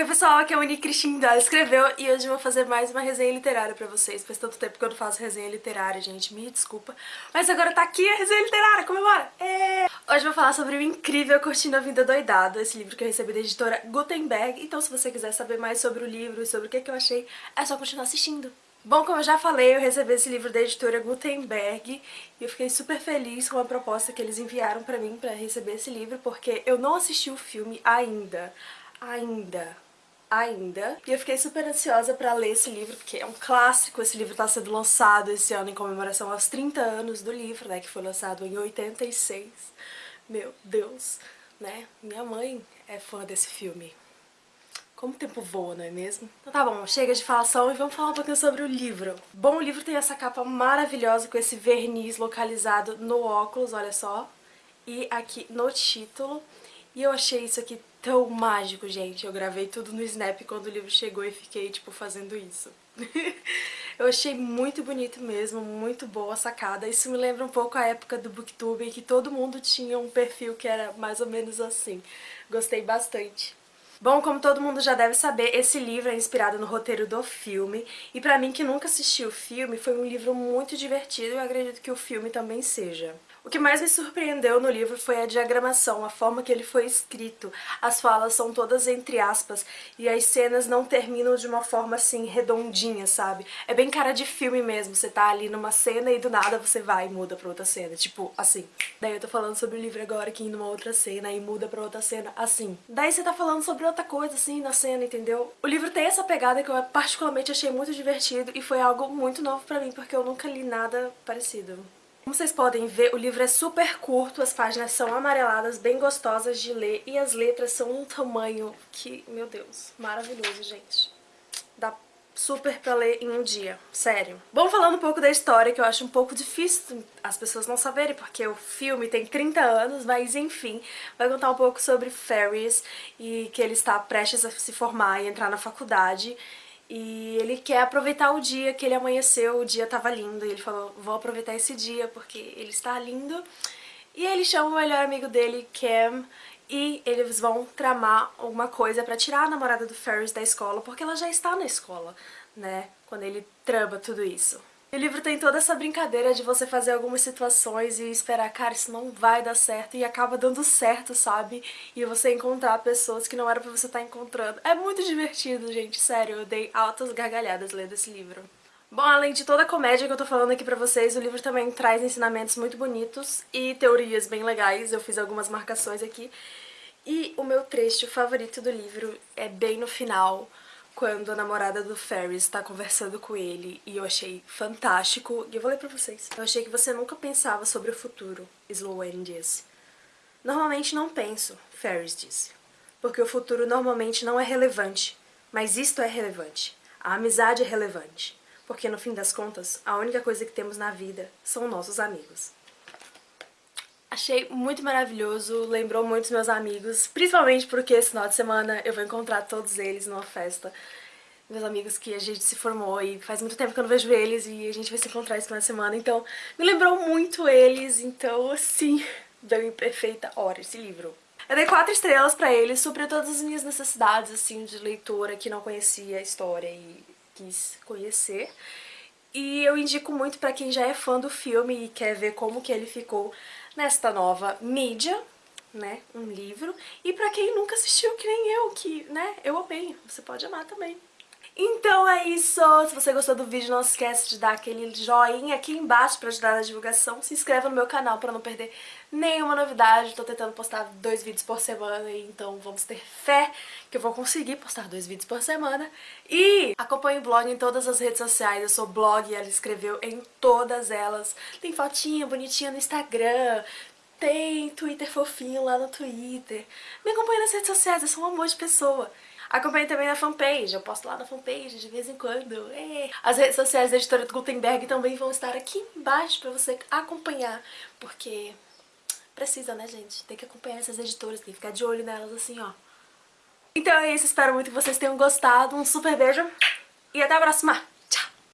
Oi pessoal, aqui é a Moni Cristina, escreveu e hoje eu vou fazer mais uma resenha literária pra vocês. Faz tanto tempo que eu não faço resenha literária, gente, me desculpa. Mas agora tá aqui a resenha literária, comemora! É... Hoje eu vou falar sobre o incrível Curtindo a Vida Doidado, esse livro que eu recebi da editora Gutenberg. Então se você quiser saber mais sobre o livro e sobre o que, que eu achei, é só continuar assistindo. Bom, como eu já falei, eu recebi esse livro da editora Gutenberg e eu fiquei super feliz com a proposta que eles enviaram pra mim pra receber esse livro, porque eu não assisti o filme ainda ainda, ainda. E eu fiquei super ansiosa pra ler esse livro, porque é um clássico, esse livro tá sendo lançado esse ano em comemoração aos 30 anos do livro, né, que foi lançado em 86. Meu Deus, né? Minha mãe é fã desse filme. Como o tempo voa, não é mesmo? Então tá bom, chega de falação e vamos falar um pouquinho sobre o livro. Bom, o livro tem essa capa maravilhosa com esse verniz localizado no óculos, olha só. E aqui no título. E eu achei isso aqui tão mágico, gente. Eu gravei tudo no Snap quando o livro chegou e fiquei, tipo, fazendo isso. eu achei muito bonito mesmo, muito boa a sacada. Isso me lembra um pouco a época do Booktube, em que todo mundo tinha um perfil que era mais ou menos assim. Gostei bastante. Bom, como todo mundo já deve saber, esse livro é inspirado no roteiro do filme, e pra mim que nunca assisti o filme, foi um livro muito divertido e eu acredito que o filme também seja. O que mais me surpreendeu no livro foi a diagramação, a forma que ele foi escrito. As falas são todas entre aspas e as cenas não terminam de uma forma assim redondinha, sabe? É bem cara de filme mesmo, você tá ali numa cena e do nada você vai e muda pra outra cena, tipo assim. Daí eu tô falando sobre o livro agora que numa outra cena e muda pra outra cena, assim. Daí você tá falando sobre outra coisa assim na cena, entendeu? O livro tem essa pegada que eu particularmente achei muito divertido e foi algo muito novo pra mim porque eu nunca li nada parecido. Como vocês podem ver, o livro é super curto, as páginas são amareladas, bem gostosas de ler e as letras são um tamanho que, meu Deus, maravilhoso, gente. Dá super pra ler em um dia, sério. Bom, falando um pouco da história, que eu acho um pouco difícil as pessoas não saberem, porque o filme tem 30 anos, mas enfim, vai contar um pouco sobre Ferris e que ele está prestes a se formar e entrar na faculdade e ele quer aproveitar o dia que ele amanheceu, o dia tava lindo, e ele falou, vou aproveitar esse dia porque ele está lindo. E ele chama o melhor amigo dele, Cam, e eles vão tramar alguma coisa pra tirar a namorada do Ferris da escola, porque ela já está na escola, né, quando ele trama tudo isso. O livro tem toda essa brincadeira de você fazer algumas situações e esperar, cara, isso não vai dar certo, e acaba dando certo, sabe? E você encontrar pessoas que não era pra você estar tá encontrando. É muito divertido, gente, sério, eu dei altas gargalhadas lendo esse livro. Bom, além de toda a comédia que eu tô falando aqui pra vocês, o livro também traz ensinamentos muito bonitos e teorias bem legais, eu fiz algumas marcações aqui. E o meu trecho favorito do livro é bem no final, quando a namorada do Ferris está conversando com ele e eu achei fantástico. E eu vou ler pra vocês. Eu achei que você nunca pensava sobre o futuro, Sloane disse. Normalmente não penso, Ferris disse. Porque o futuro normalmente não é relevante. Mas isto é relevante. A amizade é relevante. Porque no fim das contas, a única coisa que temos na vida são nossos amigos. Achei muito maravilhoso, lembrou muito os meus amigos, principalmente porque esse final de semana eu vou encontrar todos eles numa festa. Meus amigos que a gente se formou e faz muito tempo que eu não vejo eles e a gente vai se encontrar esse final de semana, então me lembrou muito eles, então assim, deu em perfeita hora esse livro. Eu dei quatro estrelas pra ele, supriu todas as minhas necessidades, assim, de leitora que não conhecia a história e quis conhecer. E eu indico muito pra quem já é fã do filme e quer ver como que ele ficou nesta nova mídia, né, um livro. E pra quem nunca assistiu, que nem eu, que, né, eu amei, você pode amar também. Então é isso, se você gostou do vídeo não esquece de dar aquele joinha aqui embaixo pra ajudar na divulgação, se inscreva no meu canal pra não perder nenhuma novidade, tô tentando postar dois vídeos por semana, então vamos ter fé que eu vou conseguir postar dois vídeos por semana. E acompanhe o blog em todas as redes sociais, eu sou blog, ela escreveu em todas elas, tem fotinha bonitinha no Instagram, tem Twitter fofinho lá no Twitter. Me acompanhe nas redes sociais, eu sou um amor de pessoa. Acompanhe também na fanpage, eu posto lá na fanpage de vez em quando. É. As redes sociais da editora Gutenberg também vão estar aqui embaixo pra você acompanhar, porque precisa, né, gente? Tem que acompanhar essas editoras, tem que ficar de olho nelas assim, ó. Então é isso, espero muito que vocês tenham gostado. Um super beijo e até a próxima!